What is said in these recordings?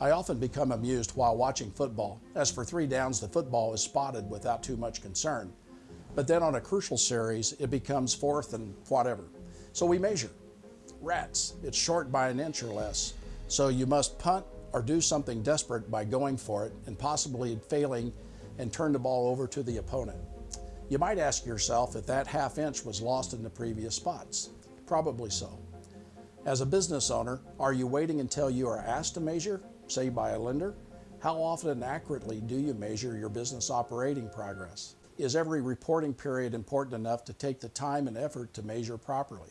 I often become amused while watching football, as for three downs the football is spotted without too much concern. But then on a crucial series, it becomes fourth and whatever. So we measure. Rats, it's short by an inch or less, so you must punt or do something desperate by going for it and possibly failing and turn the ball over to the opponent. You might ask yourself if that half inch was lost in the previous spots. Probably so. As a business owner, are you waiting until you are asked to measure, say by a lender? How often and accurately do you measure your business operating progress? Is every reporting period important enough to take the time and effort to measure properly?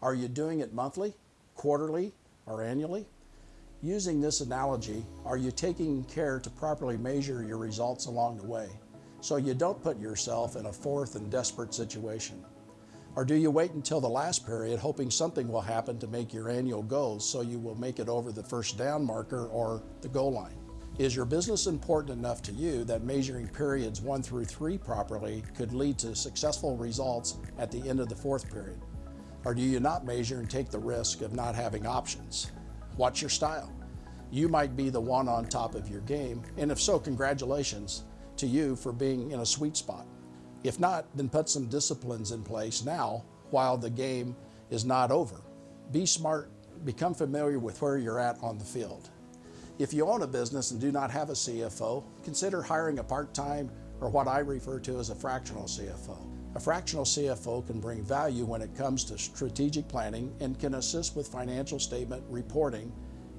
Are you doing it monthly, quarterly, or annually? Using this analogy, are you taking care to properly measure your results along the way so you don't put yourself in a fourth and desperate situation? Or do you wait until the last period hoping something will happen to make your annual goals so you will make it over the first down marker or the goal line? Is your business important enough to you that measuring periods one through three properly could lead to successful results at the end of the fourth period? Or do you not measure and take the risk of not having options? What's your style? You might be the one on top of your game, and if so, congratulations to you for being in a sweet spot. If not, then put some disciplines in place now while the game is not over. Be smart, become familiar with where you're at on the field. If you own a business and do not have a CFO, consider hiring a part-time or what I refer to as a fractional CFO. A fractional CFO can bring value when it comes to strategic planning and can assist with financial statement reporting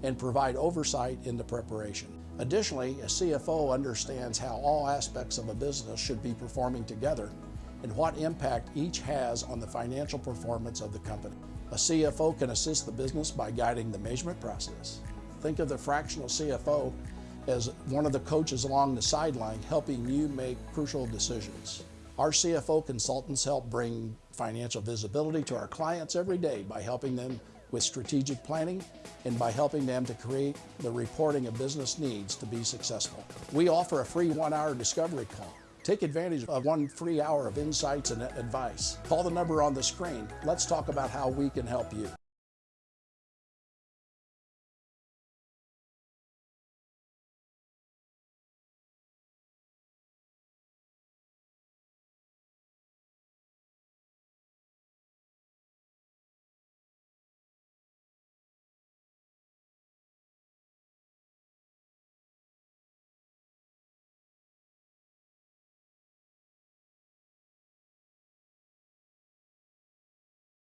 and provide oversight in the preparation. Additionally, a CFO understands how all aspects of a business should be performing together and what impact each has on the financial performance of the company. A CFO can assist the business by guiding the measurement process. Think of the fractional CFO as one of the coaches along the sideline helping you make crucial decisions. Our CFO consultants help bring financial visibility to our clients every day by helping them with strategic planning and by helping them to create the reporting of business needs to be successful. We offer a free one-hour discovery call. Take advantage of one free hour of insights and advice. Call the number on the screen. Let's talk about how we can help you.